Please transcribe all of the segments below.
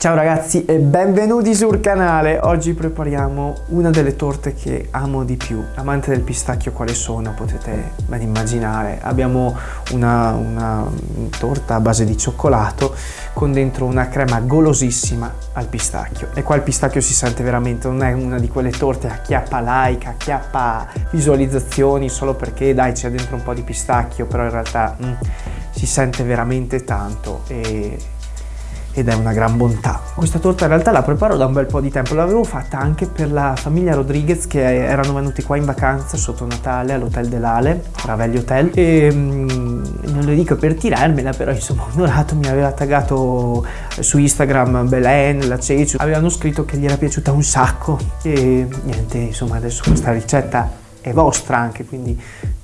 Ciao ragazzi e benvenuti sul canale! Oggi prepariamo una delle torte che amo di più. Amante del pistacchio quale sono potete ben immaginare. Abbiamo una, una torta a base di cioccolato con dentro una crema golosissima al pistacchio. E qua il pistacchio si sente veramente, non è una di quelle torte a chiappa like, a chiappa visualizzazioni solo perché dai c'è dentro un po' di pistacchio, però in realtà mm, si sente veramente tanto e ed è una gran bontà. Questa torta in realtà la preparo da un bel po' di tempo, l'avevo fatta anche per la famiglia Rodriguez che erano venuti qua in vacanza sotto Natale all'Hotel dell'Ale, Ravelli Hotel, e mm, non lo dico per tirarmela, però insomma Onorato mi aveva taggato su Instagram Belen, la Ceci, avevano scritto che gli era piaciuta un sacco e niente, insomma adesso questa ricetta è vostra anche, quindi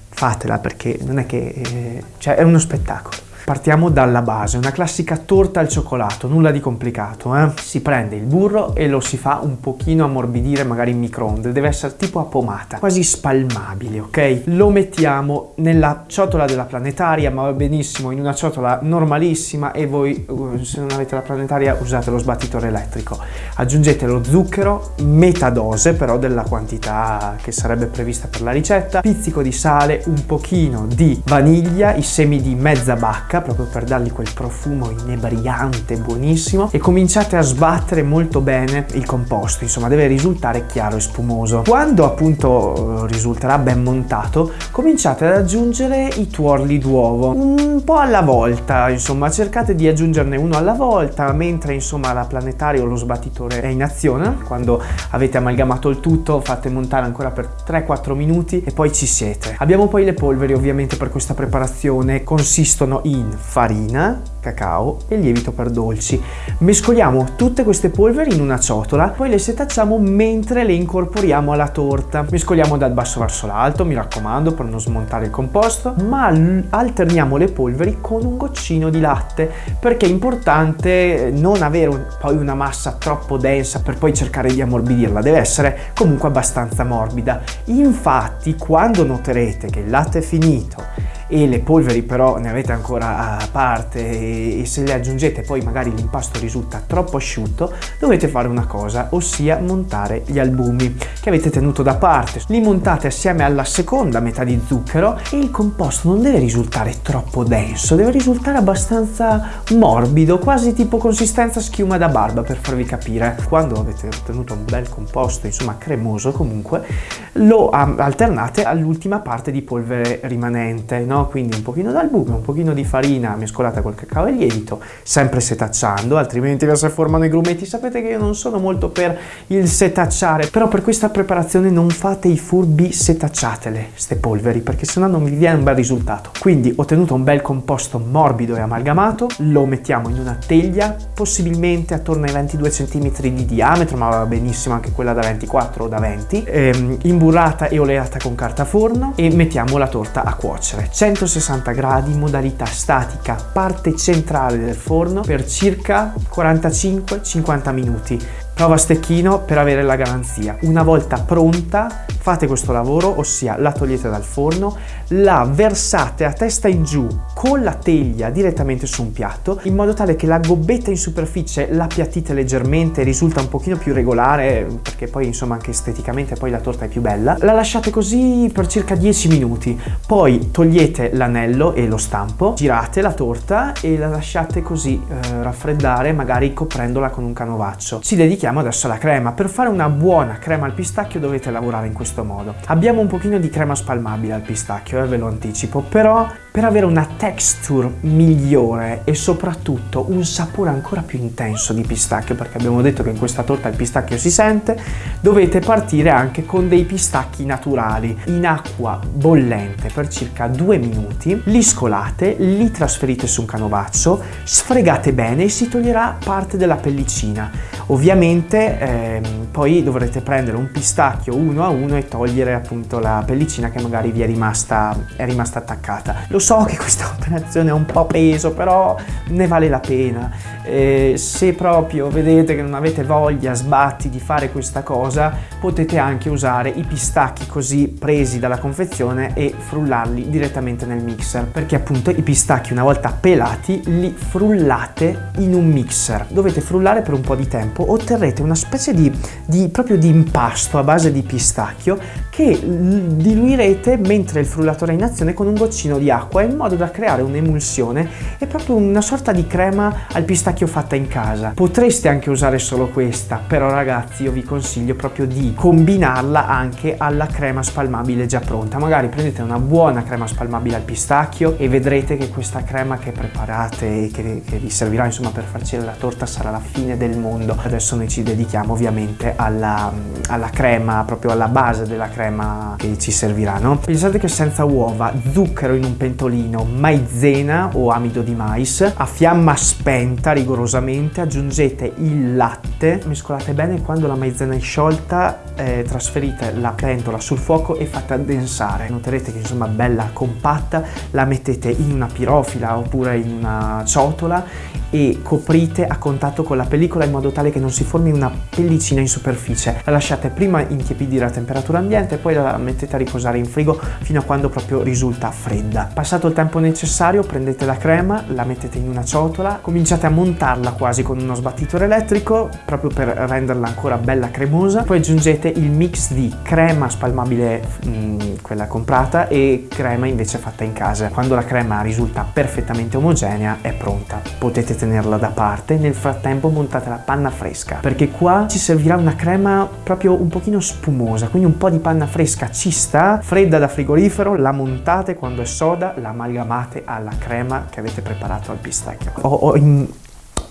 fatela perché non è che... Eh, cioè è uno spettacolo. Partiamo dalla base, una classica torta al cioccolato, nulla di complicato. Eh? Si prende il burro e lo si fa un pochino ammorbidire magari in microonde, deve essere tipo a pomata, quasi spalmabile, ok? Lo mettiamo nella ciotola della planetaria, ma va benissimo in una ciotola normalissima e voi uh, se non avete la planetaria usate lo sbattitore elettrico. Aggiungete lo zucchero, metà dose però della quantità che sarebbe prevista per la ricetta, pizzico di sale, un pochino di vaniglia, i semi di mezza bacca, bocca proprio per dargli quel profumo inebriante, buonissimo e cominciate a sbattere molto bene il composto, insomma deve risultare chiaro e spumoso. Quando appunto risulterà ben montato cominciate ad aggiungere i tuorli d'uovo un po' alla volta, insomma cercate di aggiungerne uno alla volta mentre insomma la planetaria o lo sbattitore è in azione, quando avete amalgamato il tutto fate montare ancora per 3-4 minuti e poi ci siete. Abbiamo poi le polveri ovviamente per questa preparazione, consistono in farina, cacao e lievito per dolci. Mescoliamo tutte queste polveri in una ciotola, poi le setacciamo mentre le incorporiamo alla torta. Mescoliamo dal basso verso l'alto, mi raccomando, per non smontare il composto, ma alterniamo le polveri con un goccino di latte, perché è importante non avere poi una massa troppo densa per poi cercare di ammorbidirla, deve essere comunque abbastanza morbida. Infatti, quando noterete che il latte è finito e le polveri però ne avete ancora a parte. E se le aggiungete poi magari l'impasto risulta troppo asciutto dovete fare una cosa ossia montare gli albumi che avete tenuto da parte. Li montate assieme alla seconda metà di zucchero e il composto non deve risultare troppo denso deve risultare abbastanza morbido quasi tipo consistenza schiuma da barba per farvi capire. Quando avete ottenuto un bel composto insomma cremoso comunque lo alternate all'ultima parte di polvere rimanente no? No? Quindi un pochino d'albume, un pochino di farina mescolata col cacao e lievito, sempre setacciando, altrimenti se formano i grumetti. Sapete che io non sono molto per il setacciare, però per questa preparazione non fate i furbi, setacciatele, ste polveri, perché sennò non vi viene un bel risultato. Quindi ho ottenuto un bel composto morbido e amalgamato, lo mettiamo in una teglia, possibilmente attorno ai 22 cm di diametro, ma va benissimo anche quella da 24 o da 20, ehm, imburrata e oleata con carta forno e mettiamo la torta a cuocere. 160 gradi, modalità statica, parte centrale del forno per circa 45-50 minuti. Prova stecchino per avere la garanzia. Una volta pronta fate questo lavoro, ossia la togliete dal forno, la versate a testa in giù con la teglia direttamente su un piatto in modo tale che la gobbetta in superficie la appiattite leggermente, risulta un pochino più regolare perché poi insomma anche esteticamente poi la torta è più bella. La lasciate così per circa 10 minuti, poi togliete l'anello e lo stampo, girate la torta e la lasciate così eh, raffreddare magari coprendola con un canovaccio. Ci dedichiamo adesso alla crema. Per fare una buona crema al pistacchio dovete lavorare in questo modo. Abbiamo un pochino di crema spalmabile al pistacchio, ve lo anticipo, però per avere una texture migliore e soprattutto un sapore ancora più intenso di pistacchio, perché abbiamo detto che in questa torta il pistacchio si sente, dovete partire anche con dei pistacchi naturali in acqua bollente per circa due minuti, li scolate, li trasferite su un canovaccio, sfregate bene e si toglierà parte della pellicina. Ovviamente ehm, poi dovrete prendere un pistacchio uno a uno e togliere appunto la pellicina che magari vi è rimasta, è rimasta attaccata. Lo so che questa operazione è un po' peso, però ne vale la pena. Eh, se proprio vedete che non avete voglia, sbatti di fare questa cosa, potete anche usare i pistacchi così presi dalla confezione e frullarli direttamente nel mixer, perché appunto i pistacchi una volta pelati li frullate in un mixer. Dovete frullare per un po' di tempo, otterrete una specie di, di proprio di impasto a base di pistacchio che diluirete mentre il frullatore è in azione con un goccino di acqua in modo da creare un'emulsione e proprio una sorta di crema al pistacchio fatta in casa. Potreste anche usare solo questa, però ragazzi io vi consiglio proprio di combinarla anche alla crema spalmabile già pronta. Magari prendete una buona crema spalmabile al pistacchio e vedrete che questa crema che preparate e che, che vi servirà insomma per farcire la torta sarà la fine del mondo. Adesso noi ci dedichiamo ovviamente alla, alla crema, proprio alla base della crema che ci servirà, no? Pensate che senza uova, zucchero in un pentolino, maizena o amido di mais, a fiamma spenta rigorosamente aggiungete il latte, mescolate bene quando la maizena è sciolta, eh, trasferite la pentola sul fuoco e fate addensare. Noterete che insomma bella compatta, la mettete in una pirofila oppure in una ciotola e coprite a contatto con la pellicola in modo tale che non si formi una pellicina in superficie. La lasciate prima intiepidire a temperatura ambiente, poi la mettete a riposare in frigo fino a quando proprio risulta fredda. Passato il tempo necessario prendete la crema, la mettete in una ciotola, cominciate a montarla quasi con uno sbattitore elettrico proprio per renderla ancora bella cremosa, poi aggiungete il mix di crema spalmabile, mh, mm, quella comprata, e crema invece fatta in casa. Quando la crema risulta perfettamente omogenea è pronta, potete tenerla da parte, nel frattempo montate la panna fresca perché qua ci servirà una crema proprio un pochino spumosa, quindi un po' di panna fresca ci sta, fredda da frigorifero, la montate quando è soda, la amalgamate alla crema che avete preparato al pistacchio. Ho, ho in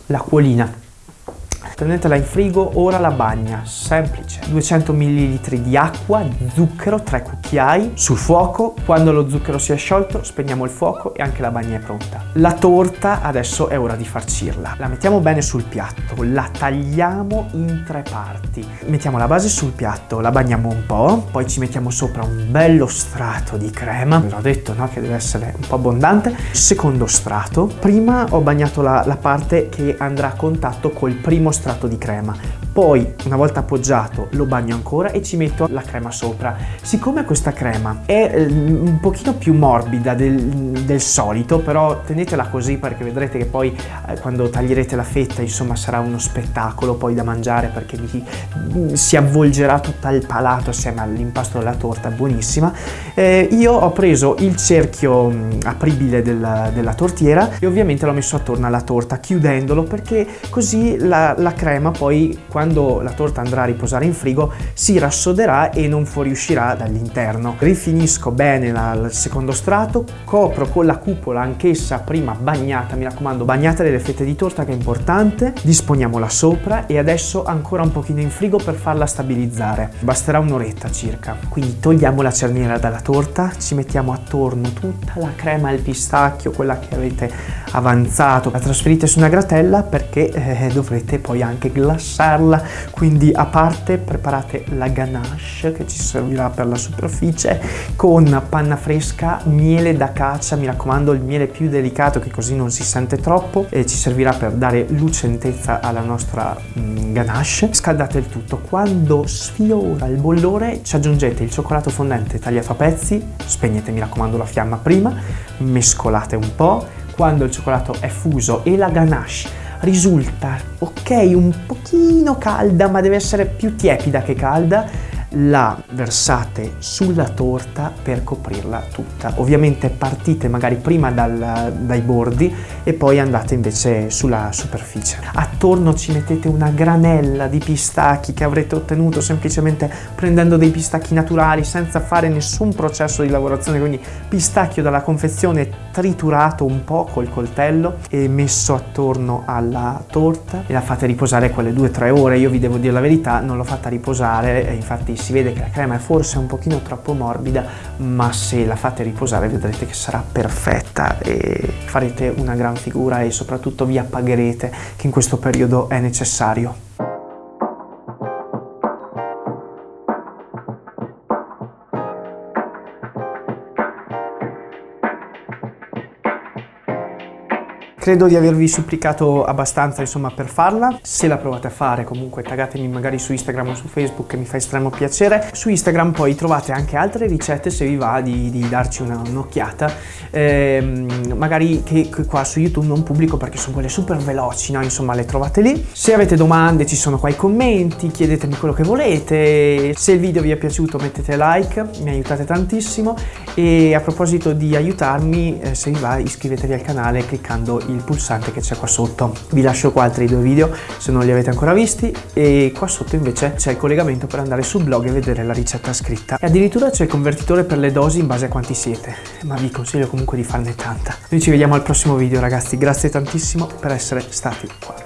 l'acquolina Tenetela in frigo, ora la bagna, semplice. 200 ml di acqua, zucchero, 3 cucchiai, sul fuoco. Quando lo zucchero si è sciolto, spegniamo il fuoco e anche la bagna è pronta. La torta adesso è ora di farcirla. La mettiamo bene sul piatto, la tagliamo in tre parti. Mettiamo la base sul piatto, la bagniamo un po', poi ci mettiamo sopra un bello strato di crema. Vi ho detto no, che deve essere un po' abbondante. Secondo strato. Prima ho bagnato la, la parte che andrà a contatto col primo strato strato di crema. Poi, una volta appoggiato, lo bagno ancora e ci metto la crema sopra. Siccome questa crema è eh, un pochino più morbida del, del, solito, però tenetela così perché vedrete che poi eh, quando taglierete la fetta, insomma, sarà uno spettacolo poi da mangiare perché vi, mm, si avvolgerà tutto il palato assieme all'impasto della torta, buonissima. Eh, io ho preso il cerchio mm, apribile della, della tortiera e ovviamente l'ho messo attorno alla torta chiudendolo perché così la, la crema poi quando la torta andrà a riposare in frigo si rassoderà e non fuoriuscirà dall'interno. Rifinisco bene la, il secondo strato, copro con la cupola anch'essa prima bagnata, mi raccomando bagnate delle fette di torta che è importante, disponiamola sopra e adesso ancora un pochino in frigo per farla stabilizzare. Basterà un'oretta circa. Quindi togliamo la cerniera dalla torta, ci mettiamo attorno tutta la crema al pistacchio, quella che avete avanzato, la trasferite su una gratella perché eh, dovrete poi anche glassarla, quindi a parte preparate la ganache che ci servirà per la superficie con panna fresca, miele da caccia, mi raccomando il miele più delicato che così non si sente troppo e ci servirà per dare lucentezza alla nostra mm, ganache. Scaldate il tutto, quando sfiora il bollore ci aggiungete il cioccolato fondente tagliato a pezzi, spegnete mi raccomando la fiamma prima, mescolate un po', quando il cioccolato è fuso e la ganache risulta ok un pochino calda ma deve essere più tiepida che calda la versate sulla torta per coprirla tutta. Ovviamente partite magari prima dal, dai bordi e poi andate invece sulla superficie. Attorno ci mettete una granella di pistacchi che avrete ottenuto semplicemente prendendo dei pistacchi naturali senza fare nessun processo di lavorazione, quindi pistacchio dalla confezione triturato un po' col coltello e messo attorno alla torta e la fate riposare quelle 2-3 ore. Io vi devo dire la verità, non l'ho fatta riposare, infatti si vede che la crema è forse un pochino troppo morbida, ma se la fate riposare vedrete che sarà perfetta e farete una gran figura e soprattutto vi appagherete che in questo periodo è necessario. Credo di avervi supplicato abbastanza insomma per farla. Se la provate a fare comunque taggatemi magari su Instagram o su Facebook che mi fa estremo piacere. Su Instagram poi trovate anche altre ricette se vi va di, di darci un'occhiata. Eh, magari che, che, qua su YouTube non pubblico perché sono quelle super veloci, no? Insomma le trovate lì. Se avete domande ci sono qua i commenti, chiedetemi quello che volete. Se il video vi è piaciuto mettete like, mi aiutate tantissimo. E a proposito di aiutarmi, eh, se vi va iscrivetevi al canale cliccando il pulsante che c'è qua sotto. Vi lascio qua altri due video se non li avete ancora visti e qua sotto invece c'è il collegamento per andare sul blog e vedere la ricetta scritta. E addirittura c'è il convertitore per le dosi in base a quanti siete, ma vi consiglio comunque di farne tanta. Noi ci vediamo al prossimo video ragazzi, grazie tantissimo per essere stati qua.